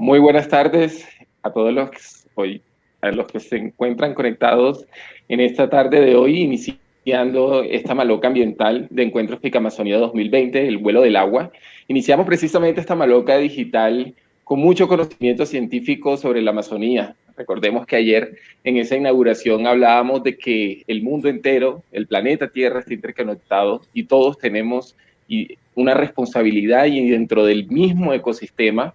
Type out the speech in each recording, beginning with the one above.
Muy buenas tardes a todos los que, hoy, a los que se encuentran conectados en esta tarde de hoy, iniciando esta maloca ambiental de Encuentros Amazonía 2020, el vuelo del agua. Iniciamos precisamente esta maloca digital con mucho conocimiento científico sobre la Amazonía. Recordemos que ayer en esa inauguración hablábamos de que el mundo entero, el planeta Tierra está interconectado y todos tenemos una responsabilidad y dentro del mismo ecosistema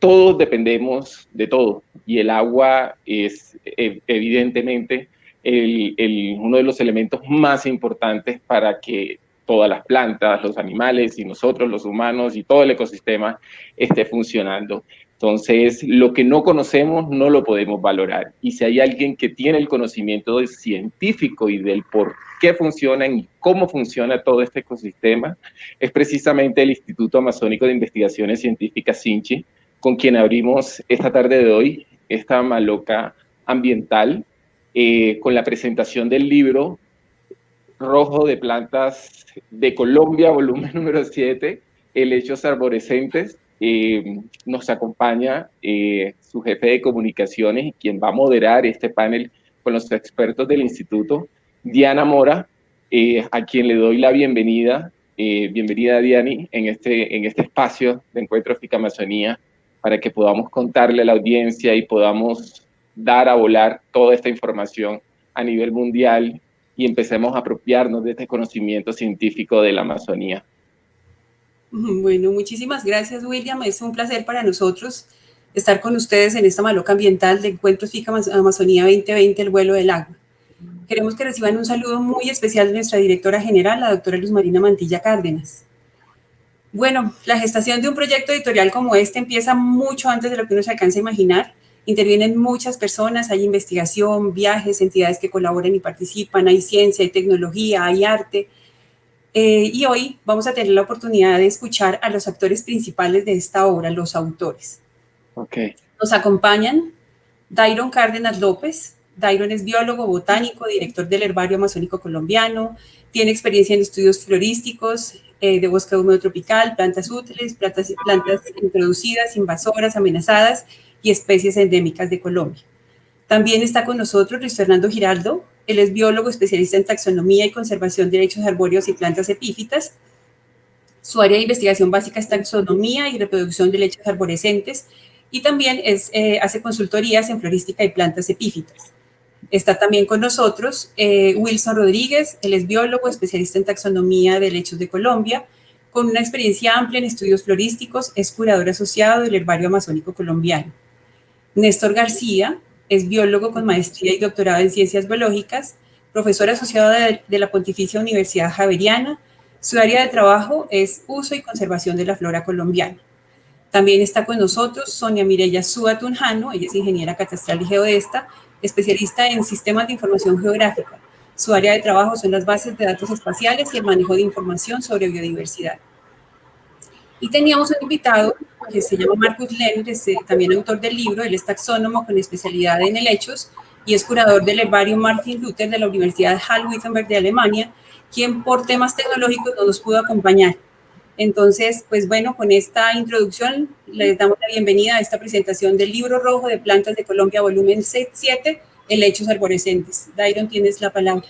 todos dependemos de todo y el agua es e, evidentemente uno de los elementos más importantes para que todas las plantas, los animales y nosotros, los humanos y todo el ecosistema esté funcionando. Entonces, lo que no conocemos no lo podemos valorar. Y si hay alguien que tiene el conocimiento científico y del por qué funcionan y cómo funciona todo este ecosistema, es precisamente el Instituto Amazónico de Investigaciones Científicas, SINCHI, con quien abrimos esta tarde de hoy esta maloca ambiental eh, con la presentación del libro Rojo de Plantas de Colombia, volumen número 7, Helechos Arborescentes. Eh, nos acompaña eh, su jefe de comunicaciones quien va a moderar este panel con los expertos del instituto, Diana Mora, a quien le doy la bienvenida. bienvenida, Diani, en este, en este espacio de Encuentro Fica Amazonía para que podamos contarle a la audiencia y podamos dar a volar toda esta información a nivel mundial y empecemos a apropiarnos de este conocimiento científico de la Amazonía. Bueno, muchísimas gracias, William. Es un placer para nosotros estar con ustedes en esta maloca ambiental de Encuentros FICA Amazonía 2020, el vuelo del agua. Queremos que reciban un saludo muy especial de nuestra directora general, la doctora Luz Marina Mantilla Cárdenas. Bueno, la gestación de un proyecto editorial como este empieza mucho antes de lo que uno se alcanza a imaginar. Intervienen muchas personas, hay investigación, viajes, entidades que colaboran y participan, hay ciencia, hay tecnología, hay arte. Eh, y hoy vamos a tener la oportunidad de escuchar a los actores principales de esta obra, los autores. Okay. Nos acompañan Dairon Cárdenas López. Dairon es biólogo, botánico, director del Herbario Amazónico Colombiano, tiene experiencia en estudios florísticos, eh, de bosque húmedo tropical, plantas útiles, plantas, plantas introducidas, invasoras, amenazadas y especies endémicas de Colombia. También está con nosotros Luis Fernando Giraldo. Él es biólogo especialista en taxonomía y conservación de derechos arbóreos y plantas epífitas. Su área de investigación básica es taxonomía y reproducción de lechos arborescentes y también es, eh, hace consultorías en florística y plantas epífitas. Está también con nosotros eh, Wilson Rodríguez, él es biólogo, especialista en taxonomía de lechos de Colombia, con una experiencia amplia en estudios florísticos, es curador asociado del Herbario Amazónico Colombiano. Néstor García es biólogo con maestría y doctorado en ciencias biológicas, profesor asociado de, la Pontificia Universidad Javeriana. Su área de trabajo es uso y conservación de la flora colombiana. También está con nosotros Sonia Mireya Súa Tunjano, ella es ingeniera catastral y geodesta, especialista en sistemas de información geográfica. Su área de trabajo son las bases de datos espaciales y el manejo de información sobre biodiversidad. Y teníamos un invitado que se llama Marcus Lenz, eh, también autor del libro, él es taxónomo con especialidad en helechos y es curador del herbario Martin Luther de la Universidad Halle-Wittenberg de Alemania, quien por temas tecnológicos no nos pudo acompañar. Entonces, pues bueno, con esta introducción les damos la bienvenida a esta presentación del Libro Rojo de Plantas de Colombia, volumen 7, Helechos Arborescentes. Dairon, tienes la palabra.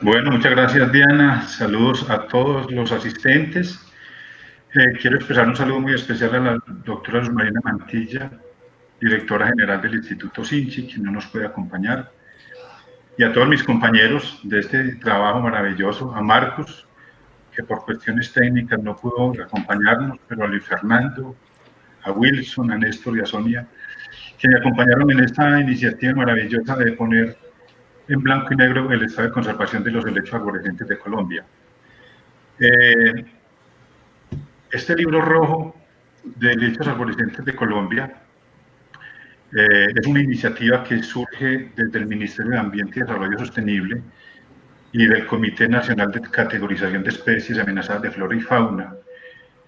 Bueno, muchas gracias Diana. Saludos a todos los asistentes. Eh, quiero expresar un saludo muy especial a la doctora Marina Mantilla, directora general del Instituto Sinchi, quien no nos puede acompañar, y a todos mis compañeros de este trabajo maravilloso, a Marcos, que por cuestiones técnicas no pudo acompañarnos, pero a Luis Fernando, a Wilson, a Néstor y a Sonia, que me acompañaron en esta iniciativa maravillosa de poner en blanco y negro el estado de conservación de los helechos arborescentes de Colombia. Eh, este libro rojo de helechos arborescentes de Colombia eh, es una iniciativa que surge desde el Ministerio de Ambiente y Desarrollo Sostenible y del Comité Nacional de Categorización de Especies Amenazadas de Flora y Fauna,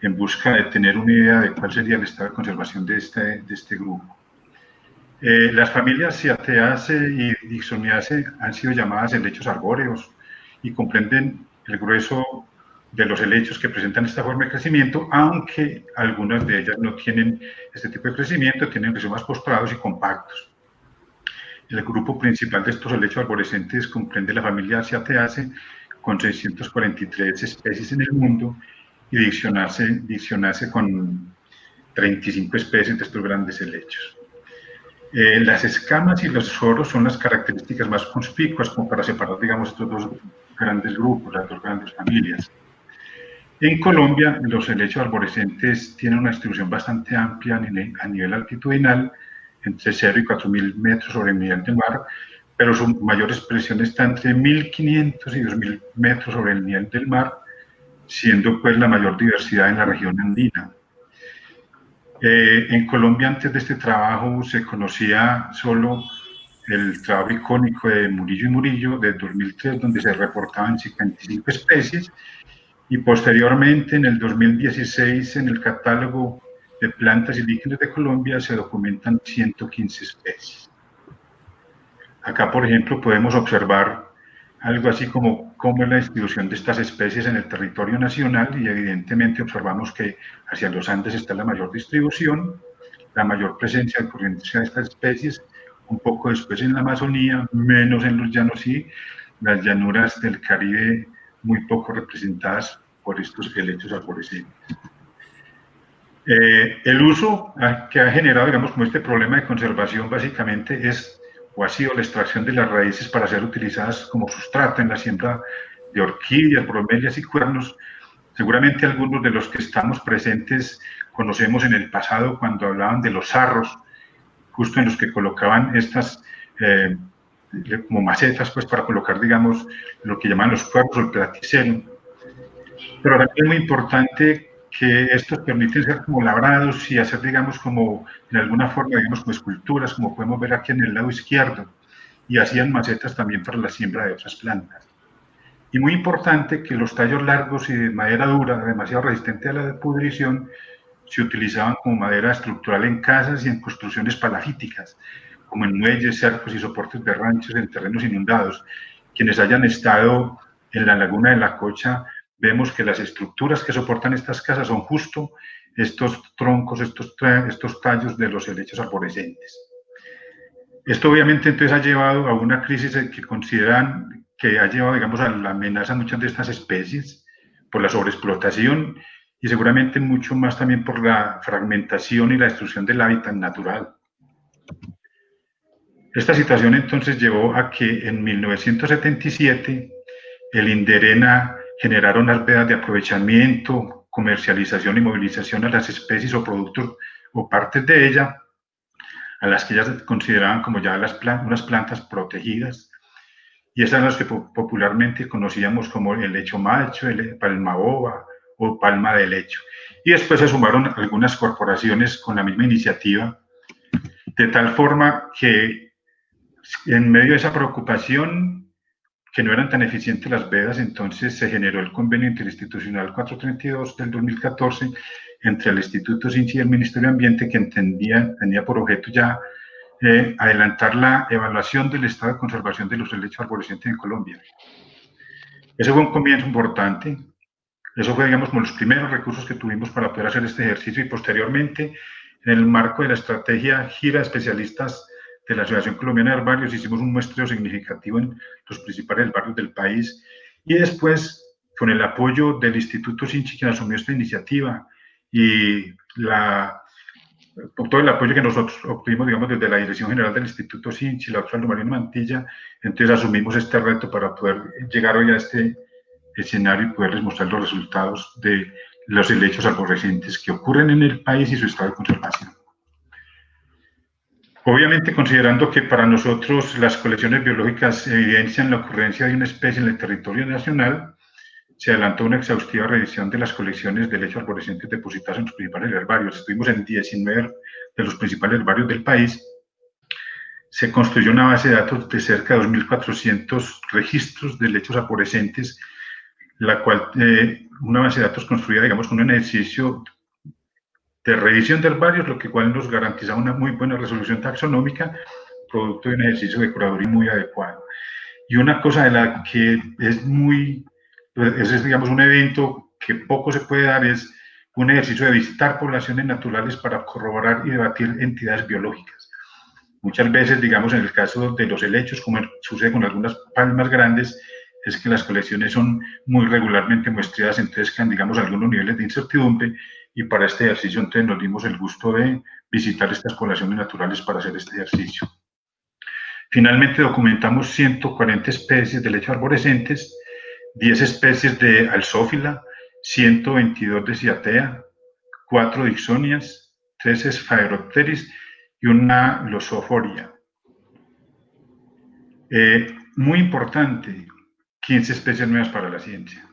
en busca de tener una idea de cuál sería el estado de conservación de este, de este grupo. Eh, las familias Ciateaceae y Dixoniaceae han sido llamadas helechos arbóreos y comprenden el grueso de los helechos que presentan esta forma de crecimiento, aunque algunas de ellas no tienen este tipo de crecimiento, tienen más postrados y compactos. El grupo principal de estos helechos arborescentes comprende la familia Ciateaceae con 643 especies en el mundo y Dixoniaceae con 35 especies de estos grandes helechos. Eh, las escamas y los soros son las características más conspicuas como para separar, digamos, estos dos grandes grupos, las dos grandes familias. En Colombia, los helechos arborescentes tienen una distribución bastante amplia a nivel altitudinal, entre 0 y 4.000 metros sobre el nivel del mar, pero su mayor expresión está entre 1.500 y 2.000 metros sobre el nivel del mar, siendo pues la mayor diversidad en la región andina. Eh, en Colombia antes de este trabajo se conocía solo el trabajo icónico de Murillo y Murillo de 2003, donde se reportaban 55 especies, y posteriormente en el 2016 en el catálogo de plantas y líquidos de Colombia se documentan 115 especies. Acá, por ejemplo, podemos observar algo así como cómo es la distribución de estas especies en el territorio nacional y evidentemente observamos que hacia los Andes está la mayor distribución, la mayor presencia de corrientes de estas especies, un poco después en la Amazonía, menos en los llanos y las llanuras del Caribe muy poco representadas por estos helechos arborescentes. Eh, el uso que ha generado, digamos, como este problema de conservación básicamente es o ha sido la extracción de las raíces para ser utilizadas como sustrato en la siembra de orquídeas, bromelias y cuernos. Seguramente algunos de los que estamos presentes conocemos en el pasado cuando hablaban de los sarros, justo en los que colocaban estas eh, como macetas pues para colocar, digamos, lo que llaman los cuernos o el platicero. Pero también es muy importante que estos permiten ser como labrados y hacer, digamos, como en alguna forma, digamos, como esculturas, como podemos ver aquí en el lado izquierdo, y hacían macetas también para la siembra de otras plantas. Y muy importante que los tallos largos y de madera dura, demasiado resistente a la pudrición, se utilizaban como madera estructural en casas y en construcciones palafíticas, como en muelles, cercos y soportes de ranchos en terrenos inundados. Quienes hayan estado en la laguna de la Cocha vemos que las estructuras que soportan estas casas son justo estos troncos, estos, estos tallos de los helechos arborescentes. Esto obviamente entonces ha llevado a una crisis que consideran que ha llevado, digamos, a la amenaza de muchas de estas especies por la sobreexplotación y seguramente mucho más también por la fragmentación y la destrucción del hábitat natural. Esta situación entonces llevó a que en 1977 el Inderena generaron unas vedas de aprovechamiento, comercialización y movilización a las especies o productos o partes de ella, a las que ellas consideraban como ya las unas plantas protegidas, y esas las que popularmente conocíamos como el lecho macho, el palma boba o palma de lecho. Y después se sumaron algunas corporaciones con la misma iniciativa, de tal forma que en medio de esa preocupación que no eran tan eficientes las vedas, entonces se generó el convenio interinstitucional 432 del 2014 entre el Instituto CINCI y el Ministerio de Ambiente que entendía, tenía por objeto ya eh, adelantar la evaluación del estado de conservación de los helechos arborescentes en Colombia. Ese fue un comienzo importante. Eso fue, digamos, como los primeros recursos que tuvimos para poder hacer este ejercicio y posteriormente, en el marco de la estrategia Gira Especialistas de la Asociación Colombiana de Herbarios, hicimos un muestreo significativo en los principales barrios del país y después, con el apoyo del Instituto Sinchi, quien asumió esta iniciativa y la, todo el apoyo que nosotros obtuvimos, digamos, desde la Dirección General del Instituto Sinchi, la doctora Marina Mantilla, entonces asumimos este reto para poder llegar hoy a este escenario y poderles mostrar los resultados de los helechos arborescentes que ocurren en el país y su estado de conservación. Obviamente, considerando que para nosotros las colecciones biológicas evidencian la ocurrencia de una especie en el territorio nacional, se adelantó una exhaustiva revisión de las colecciones de lechos arborescentes depositadas en los principales herbarios. Estuvimos en 19 de los principales herbarios del país. Se construyó una base de datos de cerca de 2.400 registros de lechos arborescentes, la cual, eh, una base de datos construida, digamos, con un ejercicio de revisión de herbarios, lo que cual nos garantiza una muy buena resolución taxonómica, producto de un ejercicio de curaduría muy adecuado. Y una cosa de la que es muy ese es, digamos, un evento que poco se puede dar, es un ejercicio de visitar poblaciones naturales para corroborar y debatir entidades biológicas. Muchas veces, digamos, en el caso de los helechos, como sucede con algunas palmas grandes, es que las colecciones son muy regularmente muestreadas, entonces quedan, digamos, algunos niveles de incertidumbre y para este ejercicio entonces nos dimos el gusto de visitar estas poblaciones naturales para hacer este ejercicio. Finalmente documentamos 140 especies de lechos arborescentes 10 especies de alzófila, 122 de ciatea, 4 dixonias, 3 esfaeropteris y una losoforia. Eh, muy importante, 15 especies nuevas para la ciencia.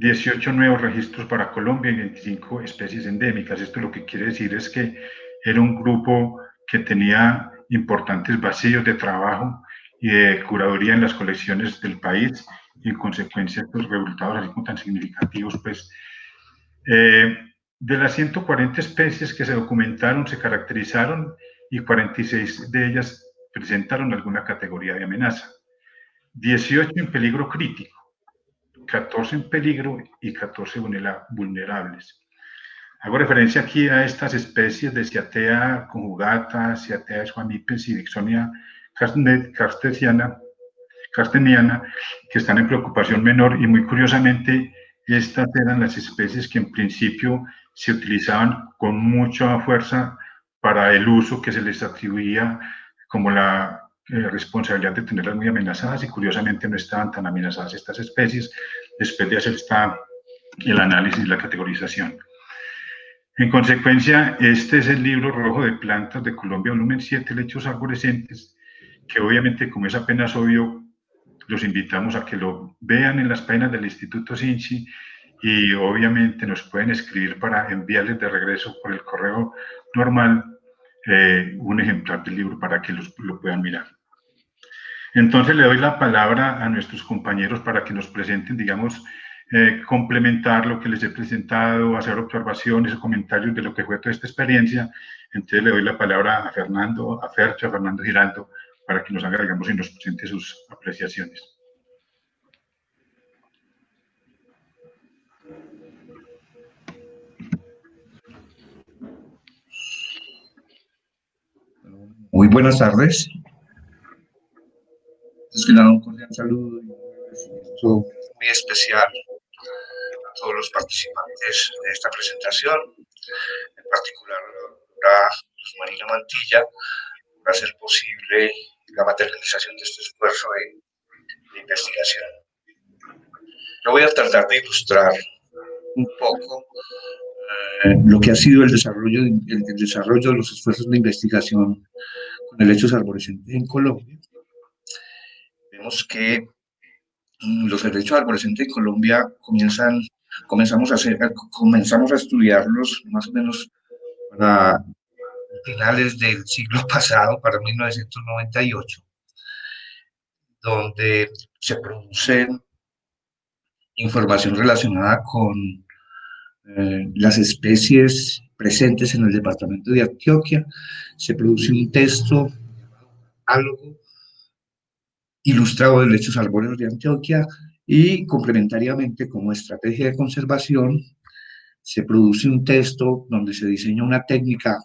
18 nuevos registros para Colombia y 25 especies endémicas. Esto lo que quiere decir es que era un grupo que tenía importantes vacíos de trabajo y de curaduría en las colecciones del país y en consecuencia estos resultados así como tan significativos, pues eh, de las 140 especies que se documentaron, se caracterizaron y 46 de ellas presentaron alguna categoría de amenaza. 18 en peligro crítico, 14 en peligro y 14 vulnerables. Hago referencia aquí a estas especies de Ciatea conjugata, Ciatea schwannipes y Dixonia cartesiana, casteniana, que están en preocupación menor y muy curiosamente estas eran las especies que en principio se utilizaban con mucha fuerza para el uso que se les atribuía como la eh, responsabilidad de tenerlas muy amenazadas y curiosamente no estaban tan amenazadas estas especies después de hacer el análisis y la categorización. En consecuencia, este es el libro rojo de plantas de Colombia, volumen 7, lechos arborescentes, que obviamente, como es apenas obvio, los invitamos a que lo vean en las páginas del Instituto Sinchi y obviamente nos pueden escribir para enviarles de regreso por el correo normal eh, un ejemplar del libro para que los, lo puedan mirar. Entonces le doy la palabra a nuestros compañeros para que nos presenten, digamos, eh, complementar lo que les he presentado, hacer observaciones o comentarios de lo que fue toda esta experiencia. Entonces le doy la palabra a Fernando, a Fercho, a Fernando Giraldo, para que nos haga, digamos, y nos presente sus apreciaciones. Muy buenas tardes. Es que un cordial saludo y un muy especial a todos los participantes de esta presentación, en particular a Luz Marina Mantilla, por hacer posible la materialización de este esfuerzo de, investigación. Yo voy a tratar de ilustrar un poco eh, lo que ha sido el desarrollo, el, desarrollo de los esfuerzos de investigación con helechos arborescentes en Colombia. Que mm, los helechos arborescentes en Colombia comienzan, comenzamos, a hacer, comenzamos a estudiarlos más o menos para finales del siglo pasado, para 1998, donde se produce información relacionada con eh, las especies presentes en el departamento de Antioquia, se produce un texto algo ilustrado de lechos arbóreos de Antioquia y complementariamente como estrategia de conservación se produce un texto donde se diseña una técnica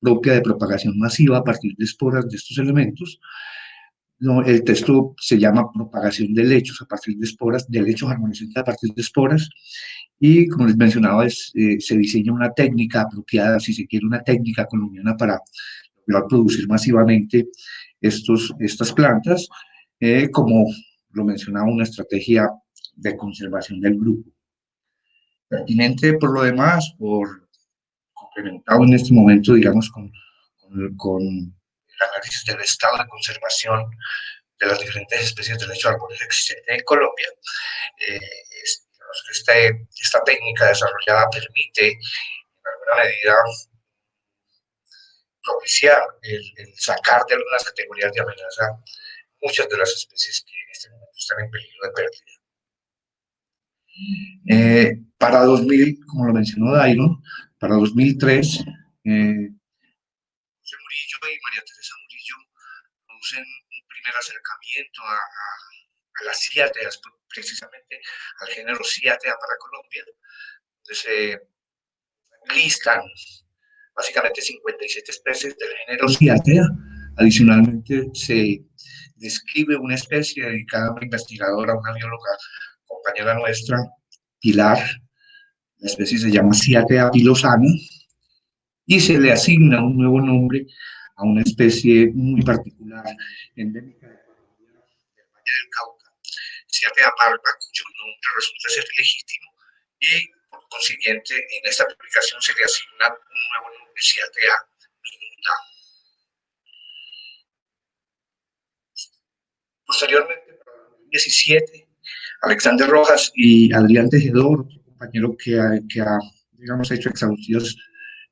propia de propagación masiva a partir de esporas de estos elementos. El texto se llama propagación de lechos a partir de esporas, de lechos armonizantes a partir de esporas, y como les mencionaba, es, eh, se diseña una técnica apropiada, si se quiere, una técnica colombiana para producir masivamente estos, estas plantas, eh, como lo mencionaba, una estrategia de conservación del grupo. Pertinente por lo demás, por complementado en este momento, digamos, con, con, el análisis del estado de conservación de las diferentes especies de lecho arbóreo existentes en Colombia. Eh, esta, esta técnica desarrollada permite, en alguna medida, propiciar el, sacar de algunas categorías de amenaza muchas de las especies que en este momento están en peligro de pérdida. Eh, para 2000, como lo mencionó Dairon, para 2003, eh, José Murillo y María Teresa Murillo producen un primer acercamiento a, a, las ciáteas, precisamente al género ciátea para Colombia, donde se listan básicamente 57 especies del género Cyathea. Adicionalmente, se describe una especie dedicada a una investigadora, una bióloga, compañera nuestra, Pilar. La especie se llama Cyathea pilosana y se le asigna un nuevo nombre a una especie muy particular, endémica del Valle del Cauca, Cyathea parva, cuyo nombre resulta ser legítimo y consiguiente, en esta publicación se le asigna un nuevo nombre, CIATA minuta. Posteriormente, para 2017, Alexander Rojas y Adrián Tejedor, otro compañero que ha, que ha digamos, hecho exhaustivas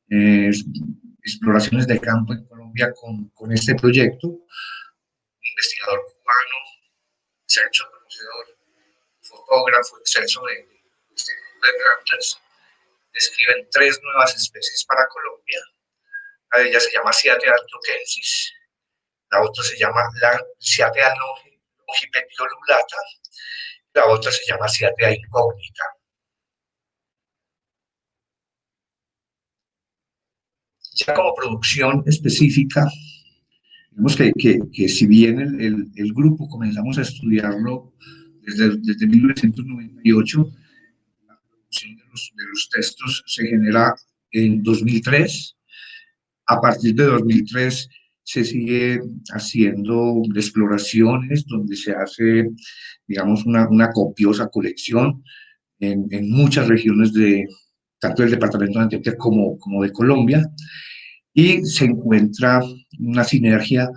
eh, exploraciones de campo en Colombia con, con este proyecto, un investigador cubano, excelso conocedor, fotógrafo, excelso de de plantas describen tres nuevas especies para Colombia. Una de ellas se llama Cyathea altoquensis, la otra se llama la Cyathea longipetiolulata, la otra se llama Cyathea incógnita. Ya como producción específica, vemos que, que, que si bien el, el, el, grupo comenzamos a estudiarlo desde, desde 1998, de los, de los textos se genera en 2003. A partir de 2003 se sigue haciendo exploraciones donde se hace, digamos, una, una copiosa colección en, en, muchas regiones de tanto del departamento de Antioquia como, como de Colombia y se encuentra una sinergia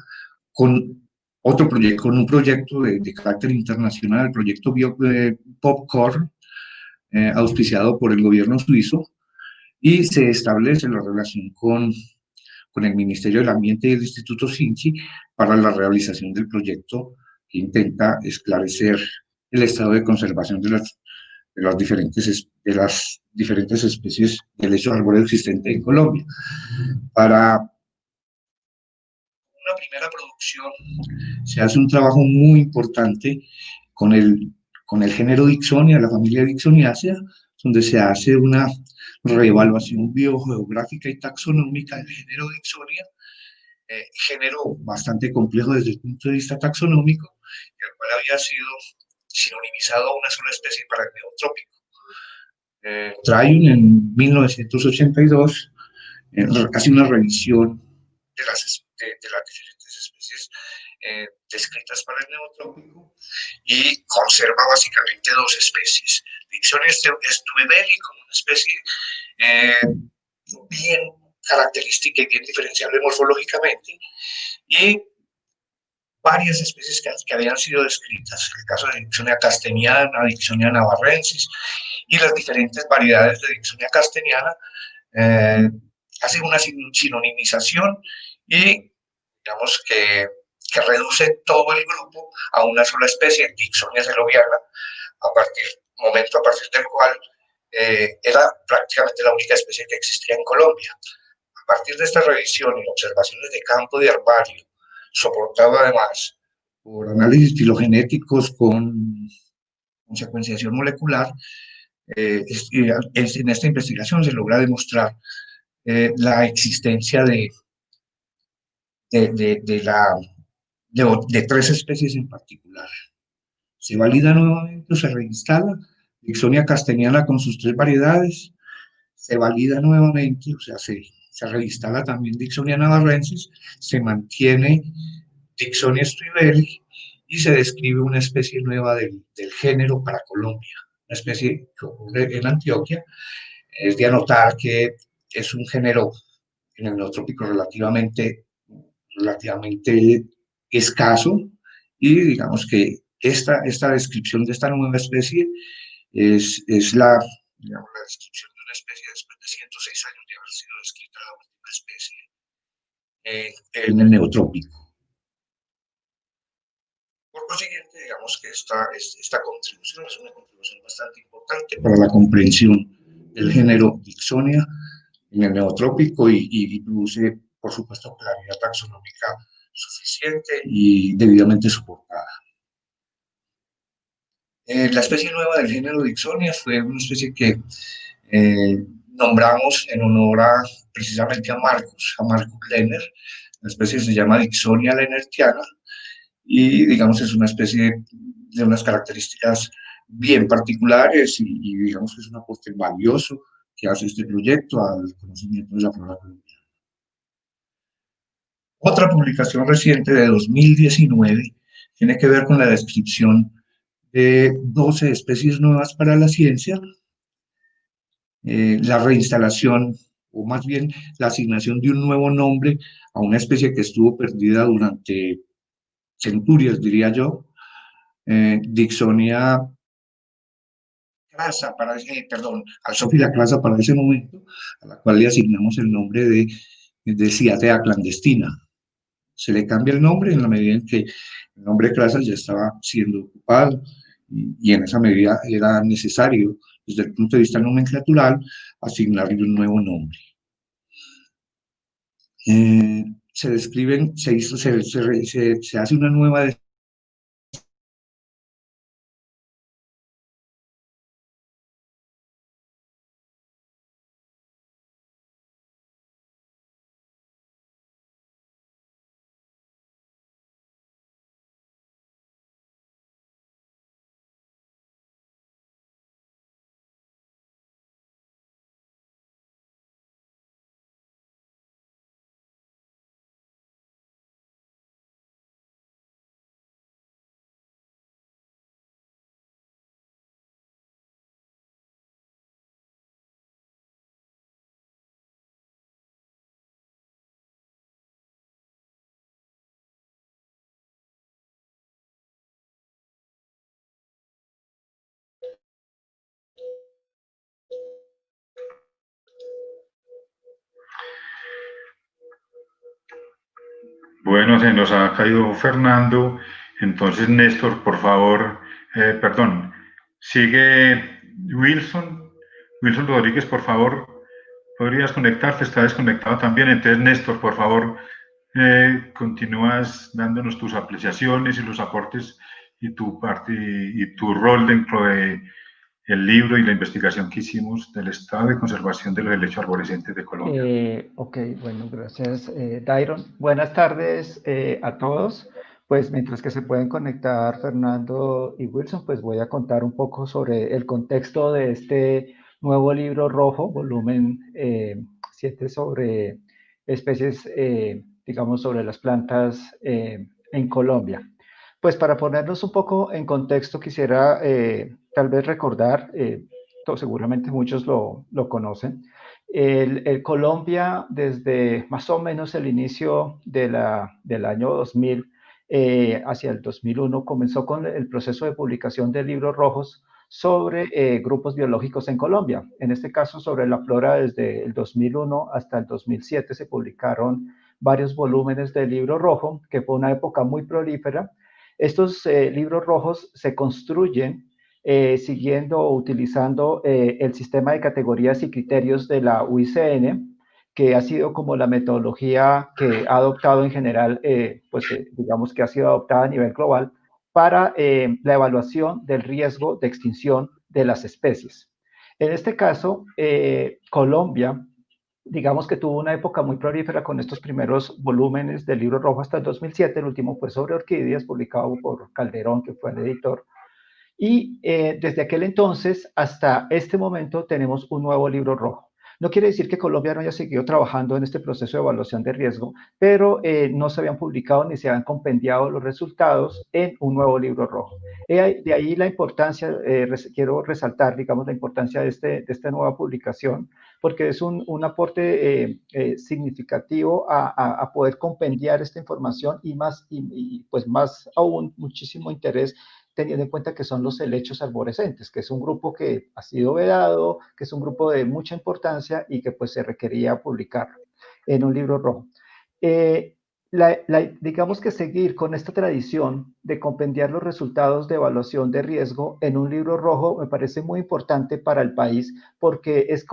con otro proyecto, con un proyecto de, de carácter internacional, el proyecto Bio, eh, Popcorn, eh, auspiciado por el gobierno suizo y se establece la relación con, con el Ministerio del Ambiente y el Instituto Sinchi para la realización del proyecto que intenta esclarecer el estado de conservación de las, de las, diferentes, de las diferentes especies de lecho arbóreo existente en Colombia. Para una primera producción se hace un trabajo muy importante con el con el género Dixonia, la familia Dixoniacea, donde se hace una reevaluación biogeográfica y taxonómica del género Dixonia, eh, género bastante complejo desde el punto de vista taxonómico, el cual había sido sinonimizado a una sola especie para el neotrópico. Eh, en 1982 eh, hace una revisión de las, de, diferentes especies eh, descritas para el neotrópico y conserva básicamente dos especies. Dixonia stubebeli como una especie eh, bien característica y bien diferenciable morfológicamente y varias especies que, que, habían sido descritas, el caso de Dixonia casteniana, Dixonia navarrensis y las diferentes variedades de Dixonia casteniana eh, hacen una sinonimización y digamos que que reduce todo el grupo a una sola especie, Dixonia celoviana, a partir, momento a partir del cual eh, era prácticamente la única especie que existía en Colombia. A partir de esta revisión y observaciones de campo de herbario, soportado además por análisis filogenéticos con, con secuenciación molecular, eh, es, es, en esta investigación se logra demostrar eh, la existencia de, de, de, de la de, tres especies en particular. Se valida nuevamente, se reinstala Dixonia casteniana con sus tres variedades, se valida nuevamente, o sea, se, se reinstala también Dixonia navarrensis, se mantiene Dixonia stribeli y se describe una especie nueva del, del género para Colombia, una especie que ocurre en Antioquia. Es de anotar que es un género en el neotrópico relativamente, relativamente escaso y digamos que esta, esta descripción de esta nueva especie es, es la, digamos, la descripción de una especie después de 106 años de haber sido descrita la última especie eh, en el neotrópico. Por consiguiente, digamos que esta, esta contribución es una contribución bastante importante para la comprensión del género Dixonia en el neotrópico y, y, produce, por supuesto, claridad taxonómica suficiente y debidamente soportada. Eh, la especie nueva del género Dixonia fue una especie que eh, nombramos en honor a, precisamente a Marcus, a Marcus Lenner. La especie se llama Dixonia lennertiana y, digamos, es una especie de unas características bien particulares y, digamos es un aporte valioso que hace este proyecto al conocimiento de la flora colombiana. Otra publicación reciente de 2019 tiene que ver con la descripción de 12 especies nuevas para la ciencia, eh, la reinstalación, o más bien la asignación de un nuevo nombre a una especie que estuvo perdida durante centurias, diría yo, eh, Dixonia clasa para ese, perdón, Alzófila clasa para ese momento, a la cual le asignamos el nombre de, de Ciatea clandestina. Se le cambia el nombre en la medida en que el nombre de clase ya estaba siendo ocupado y, en esa medida era necesario, desde el punto de vista nomenclatural, asignarle un nuevo nombre. Eh, se describen, se, se, se, se hace una nueva Bueno, se nos ha caído Fernando. Entonces, Néstor, por favor, eh, perdón, sigue Wilson. Wilson Rodríguez, por favor, podrías conectarte, está desconectado también. Entonces, Néstor, por favor, eh, continúas dándonos tus apreciaciones y los aportes y tu parte y tu rol dentro de el libro y la investigación que hicimos del estado de conservación de los helechos arborescentes de Colombia. Eh, ok, bueno, gracias, eh, Dairon. Buenas tardes eh, a todos. Pues mientras que se pueden conectar Fernando y Wilson, pues voy a contar un poco sobre el contexto de este nuevo libro rojo, volumen 7 sobre especies, digamos, sobre las plantas en Colombia. Pues para ponernos un poco en contexto, quisiera eh, tal vez recordar, eh, seguramente muchos lo, lo conocen, el, Colombia desde más o menos el inicio de la, del año 2000 eh, hacia el 2001 comenzó con el proceso de publicación de libros rojos sobre eh, grupos biológicos en Colombia. En este caso, sobre la flora desde el 2001 hasta el 2007 se publicaron varios volúmenes del libro rojo, que fue una época muy prolífera estos eh, libros rojos se construyen eh, siguiendo o utilizando eh, el sistema de categorías y criterios de la UICN, que ha sido como la metodología que ha adoptado en general, eh, pues digamos que ha sido adoptada a nivel global para la evaluación del riesgo de extinción de las especies. En este caso, Colombia digamos que tuvo una época muy prolífera con estos primeros volúmenes del libro rojo hasta el 2007, el último fue sobre orquídeas, publicado por Calderón, que fue el editor. Y eh, desde aquel entonces hasta este momento tenemos un nuevo libro rojo. No quiere decir que Colombia no haya seguido trabajando en este proceso de evaluación de riesgo, pero eh, no se habían publicado ni se habían compendiado los resultados en un nuevo libro rojo. de ahí la importancia, eh, quiero resaltar, digamos, la importancia de, este, de esta nueva publicación, porque es un, un aporte eh, eh, significativo a, a, poder compendiar esta información y más, y, pues más aún, muchísimo interés teniendo en cuenta que son los helechos arborescentes, que es un grupo que ha sido vedado, que es un grupo de mucha importancia y que pues se requería publicar en un libro rojo. Eh, digamos que seguir con esta tradición de compendiar los resultados de evaluación de riesgo en un libro rojo me parece muy importante para el país porque es,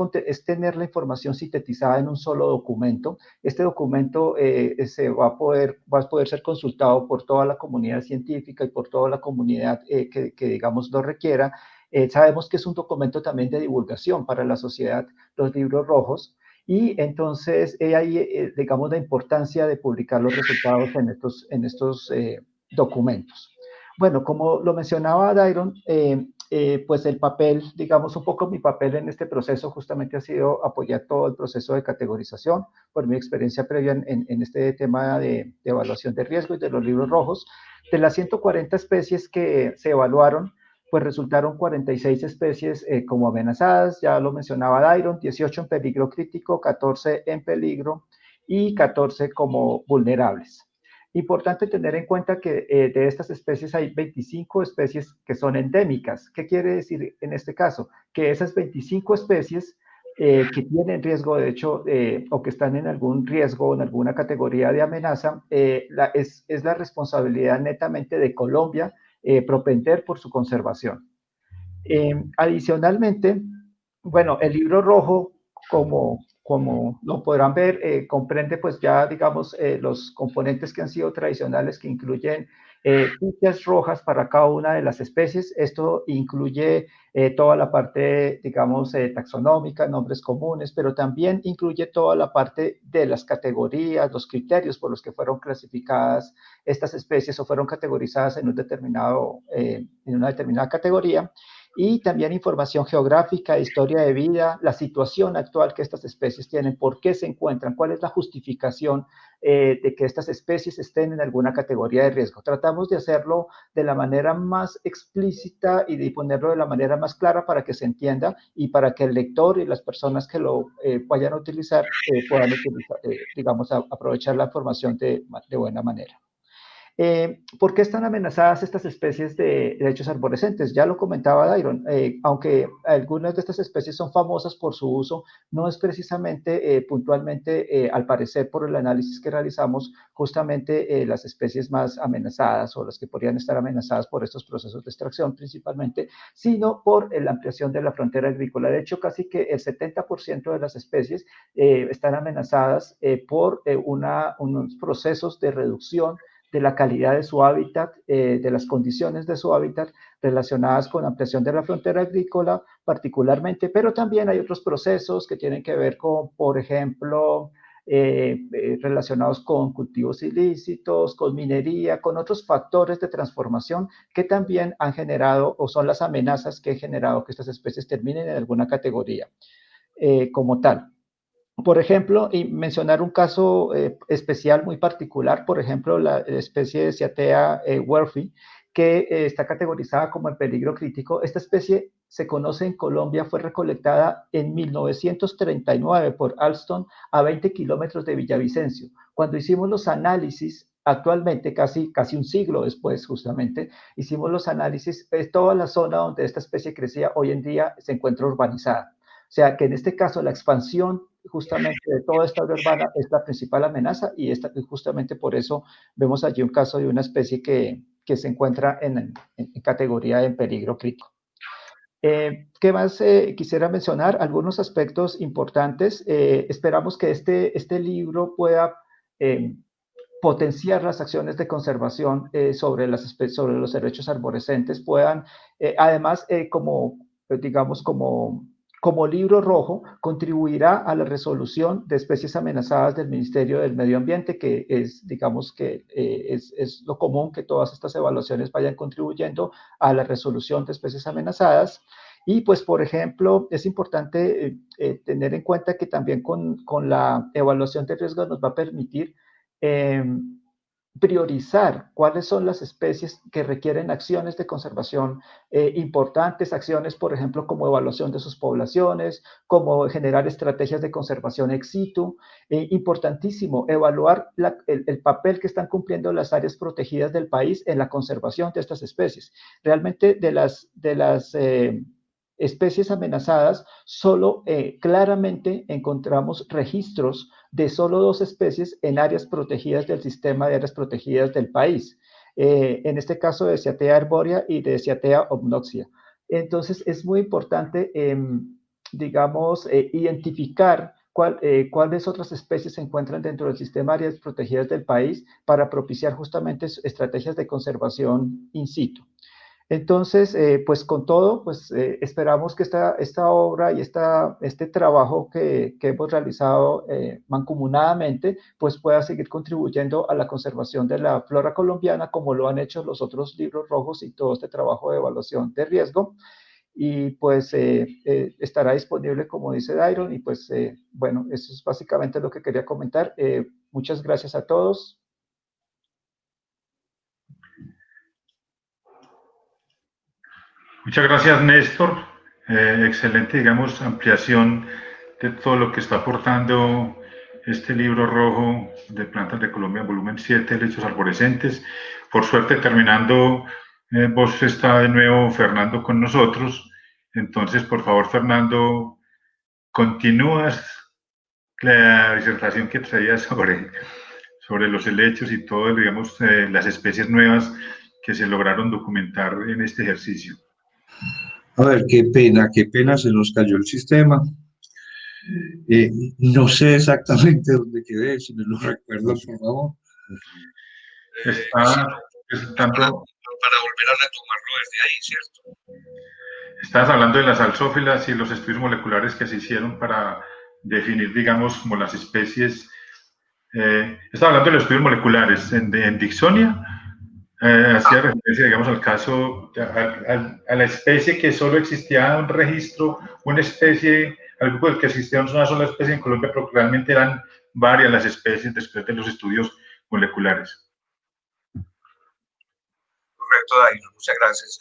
tener la información sintetizada en un solo documento. Este documento eh, se va a, poder, va a poder ser consultado por toda la comunidad científica y por toda la comunidad eh, que, que, digamos, lo requiera. Eh, sabemos que es un documento también de divulgación para la sociedad, los libros rojos. Y entonces ahí, eh, digamos, la importancia de publicar los resultados en estos, en estos eh, documentos. Bueno, como lo mencionaba Dairon, eh, pues el papel, digamos, un poco mi papel en este proceso justamente ha sido apoyar todo el proceso de categorización por mi experiencia previa en, este tema de, evaluación de riesgo y de los libros rojos. De las 140 especies que se evaluaron, pues resultaron 46 especies eh, como amenazadas, ya lo mencionaba Dairon, 18 en peligro crítico, 14 en peligro y 14 como vulnerables. Importante tener en cuenta que eh, de estas especies hay 25 especies que son endémicas. ¿Qué quiere decir en este caso? Que esas 25 especies eh, que tienen riesgo, de hecho, o que están en algún riesgo, en alguna categoría de amenaza, la, es, es la responsabilidad netamente de Colombia eh, propender por su conservación. Eh, adicionalmente, bueno, el libro rojo, como, como lo podrán ver, eh, comprende pues ya, digamos, los componentes que han sido tradicionales que incluyen eh, fichas rojas para cada una de las especies. Esto incluye eh, toda la parte, digamos, eh, taxonómica, nombres comunes, pero también incluye toda la parte de las categorías, los criterios por los que fueron clasificadas estas especies o fueron categorizadas en, un determinado, en una determinada categoría y también información geográfica, historia de vida, la situación actual que estas especies tienen, por qué se encuentran, cuál es la justificación eh, de que estas especies estén en alguna categoría de riesgo. Tratamos de hacerlo de la manera más explícita y de ponerlo de la manera más clara para que se entienda y para que el lector y las personas que lo eh, vayan a utilizar eh, puedan utilizar, digamos, aprovechar la información de, de buena manera. Eh, ¿Por qué están amenazadas estas especies de derechos arborescentes? Ya lo comentaba Dairon, eh, aunque algunas de estas especies son famosas por su uso, no es precisamente eh, puntualmente, al parecer por el análisis que realizamos, justamente las especies más amenazadas o las que podrían estar amenazadas por estos procesos de extracción principalmente, sino por la ampliación de la frontera agrícola. De hecho, casi que el 70% de las especies están amenazadas por una, unos procesos de reducción de la calidad de su hábitat, eh, de las condiciones de su hábitat relacionadas con ampliación de la frontera agrícola particularmente, pero también hay otros procesos que tienen que ver con, por ejemplo, eh, eh, relacionados con cultivos ilícitos, con minería, con otros factores de transformación que también han generado o son las amenazas que han generado que estas especies terminen en alguna categoría como tal. Por ejemplo, y mencionar un caso eh, especial muy particular, por ejemplo, la especie de Ciatea eh, que eh, está categorizada como en peligro crítico. Esta especie se conoce en Colombia, fue recolectada en 1939 por Alston a 20 kilómetros de Villavicencio. Cuando hicimos los análisis, actualmente, casi, casi un siglo después, justamente, hicimos los análisis, de toda la zona donde esta especie crecía hoy en día se encuentra urbanizada. O sea que en este caso la expansión justamente de toda esta urbana es la principal amenaza y, esta, justamente por eso vemos allí un caso de una especie que, que se encuentra en, en, categoría de peligro crítico. Eh, ¿Qué más eh, quisiera mencionar? Algunos aspectos importantes. Eh, esperamos que este, este libro pueda eh, potenciar las acciones de conservación sobre, las, sobre los derechos arborescentes, puedan, además, como, digamos, como como libro rojo contribuirá a la resolución de especies amenazadas del Ministerio del Medio Ambiente, que es, digamos que eh, es, lo común que todas estas evaluaciones vayan contribuyendo a la resolución de especies amenazadas. Y pues, por ejemplo, es importante eh, eh, tener en cuenta que también con, con, la evaluación de riesgo nos va a permitir priorizar cuáles son las especies que requieren acciones de conservación eh, importantes, acciones, por ejemplo, como evaluación de sus poblaciones, como generar estrategias de conservación ex situ. Eh, importantísimo, evaluar el, papel que están cumpliendo las áreas protegidas del país en la conservación de estas especies. Realmente de las, eh, especies amenazadas, solo claramente encontramos registros de solo dos especies en áreas protegidas del sistema de áreas protegidas del país. Eh, en este caso de Ciatea arborea y de Ciatea obnoxia. Entonces es muy importante, em, digamos, eh, identificar eh, cuáles otras especies se encuentran dentro del sistema de áreas protegidas del país para propiciar justamente estrategias de conservación in situ. Entonces, eh, pues con todo, pues eh, esperamos que esta, esta obra y esta, este trabajo que, que hemos realizado eh, mancomunadamente, pues pueda seguir contribuyendo a la conservación de la flora colombiana, como lo han hecho los otros libros rojos y todo este trabajo de evaluación de riesgo. Y pues estará disponible, como dice Dairon, y pues bueno, eso es básicamente lo que quería comentar. muchas gracias a todos. Muchas gracias, Néstor. Eh, excelente, digamos, ampliación de todo lo que está aportando este libro rojo de Plantas de Colombia, volumen 7, Lechos Arborescentes. Por suerte, terminando, eh, vos está de nuevo Fernando con nosotros. Entonces, por favor, Fernando, continúas la disertación que traías sobre, sobre los helechos y todo, digamos, eh, las especies nuevas que se lograron documentar en este ejercicio. A ver, qué pena, qué pena, se nos cayó el sistema. Eh, no sé exactamente dónde quedé, si me lo recuerdas, por favor. Está presentando... Para, volver a retomarlo desde ahí, ¿cierto? Estás hablando de las alzófilas y los estudios moleculares que se hicieron para definir, digamos, como las especies. Eh, estaba hablando de los estudios moleculares en, en Dixonia eh, hacía referencia, digamos, al caso, a, la especie que solo existía un registro, una especie, al grupo del que existía una sola especie en Colombia, pero realmente eran varias las especies después de los estudios moleculares. Correcto, David, muchas gracias.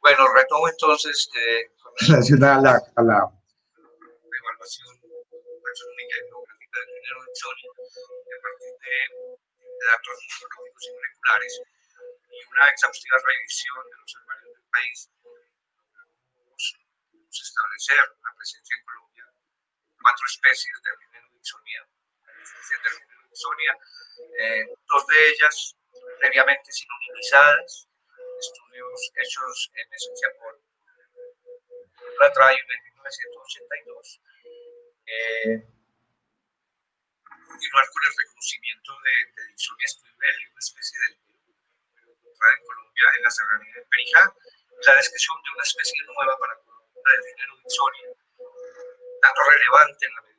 Bueno, retomo entonces eh, con relación a la, a la evaluación taxonómica y geográfica del género de a partir de datos morfológicos y moleculares y una exhaustiva revisión de los herbaриos del país, podemos establecer la presencia en Colombia cuatro especies de Dixonia, especies del género Dixonia, eh, dos de ellas previamente sinonimizadas, estudios hechos en esencia por Ratrayo en 1982. Eh, continuar con el reconocimiento de, de Dixonia una especie del en Colombia en la serranía de Perijá, la descripción de una especie nueva para Colombia del género Dixonia, dato relevante en la medida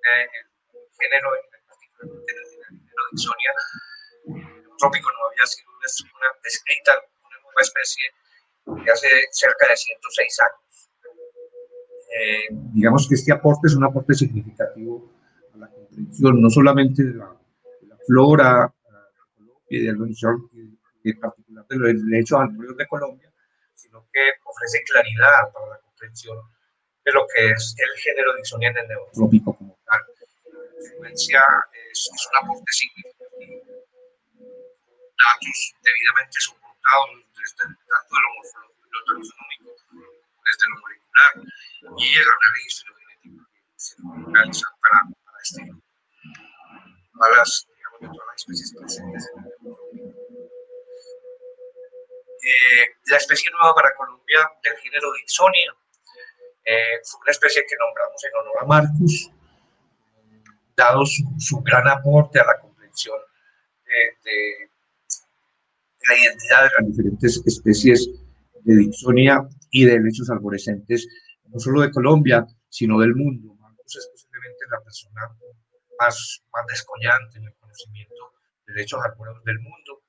que el género, en particular el género Dixonia, trópico no había sido una, descrita una nueva especie de hace cerca de 106 años. Eh, digamos que este aporte es un aporte significativo a la comprensión no solamente de la, de la flora y de en particular de los derechos arbóreos de Colombia, sino que ofrece claridad para la comprensión de lo que es el género Dixonia en el neotrópico como tal. En consecuencia, es, es un aporte significativo. Datos debidamente soportados desde tanto de lo morfológico lo taxonómico, desde lo molecular y el análisis filogenético que se realiza para, para este a las, digamos, de todas las especies presentes en el eh, la especie nueva para Colombia del género Dixonia. Eh, fue una especie que nombramos en honor a Marcus, dado su, gran aporte a la comprensión de, la identidad de las diferentes especies de Dixonia y de lechos arborescentes, no solo de Colombia, sino del mundo. Marcus es posiblemente la persona más, más descollante en el conocimiento de lechos arbóreos del mundo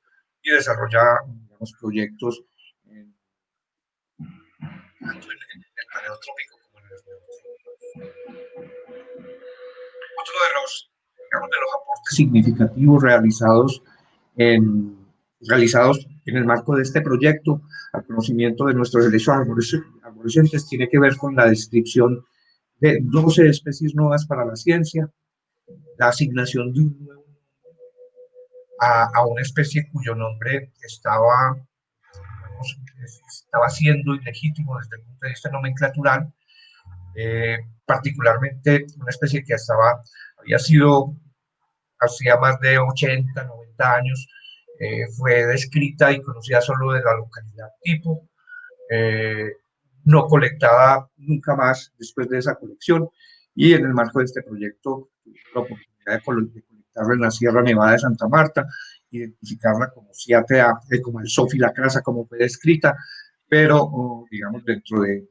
y desarrolla proyectos en, tanto en, el paleotrópico como en el Otro de los, digamos, de los aportes significativos realizados realizados en el marco de este proyecto al conocimiento de nuestros derechos arborescentes tiene que ver con la descripción de 12 especies nuevas para la ciencia, la asignación de un nuevo a, una especie cuyo nombre estaba, estaba siendo ilegítimo desde el punto de vista nomenclatural, eh, particularmente una especie que estaba, había sido hacía más de 80, 90 años, eh, fue descrita y conocida solo de la localidad tipo, eh, no colectada nunca más después de esa colección, y en el marco de este proyecto la oportunidad de colectarla en la Sierra Nevada de Santa Marta, identificarla como CIATA, como el Sofi la crasa, como fue descrita, pero digamos dentro de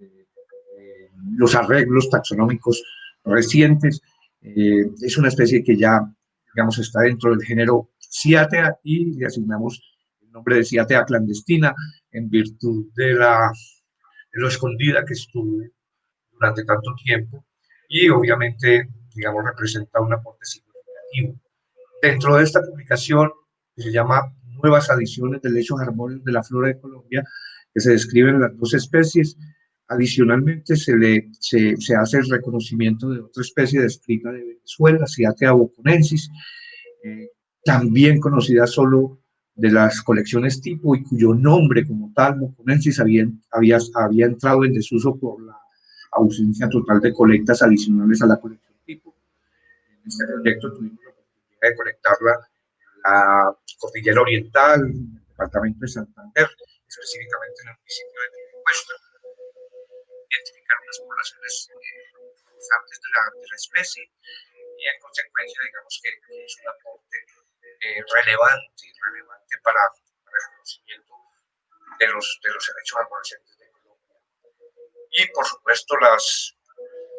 los arreglos taxonómicos recientes. Eh, es una especie que ya, digamos, está dentro del género Ciatea y le asignamos el nombre de Ciatea clandestina en virtud de, la, de lo escondida que estuvo durante tanto tiempo y obviamente, digamos, representa un aporte significativo. Dentro de esta publicación, que se llama Nuevas adiciones de lechos armónicos de la flora de Colombia, que se describen las dos especies, Adicionalmente, se, le, se, se, hace el reconocimiento de otra especie descrita de Venezuela, Ciatea boconensis, eh, también conocida solo de las colecciones tipo y cuyo nombre como tal, boconensis, había, había, había entrado en desuso por la ausencia total de colectas adicionales a la colección tipo. En este proyecto tuvimos oportunidad de colectarla en la Cordillera Oriental, en el departamento de Santander, específicamente en el municipio de Piedecuesta identificar unas poblaciones eh, de la, de la, especie y en consecuencia digamos que, es un aporte eh, relevante, relevante para, para, el conocimiento de los, de los derechos arborescentes de Colombia. Y por supuesto las,